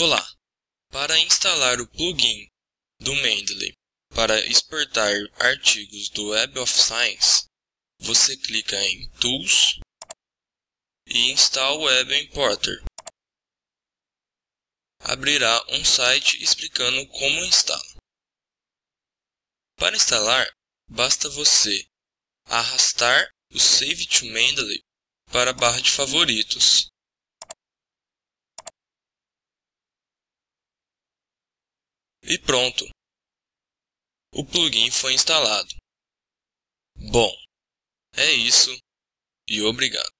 Olá! Para instalar o plugin do Mendeley para exportar artigos do Web of Science, você clica em Tools e Install Web Importer. Abrirá um site explicando como instala. Para instalar, basta você arrastar o Save to Mendeley para a barra de favoritos. E pronto! O plugin foi instalado. Bom, é isso e obrigado.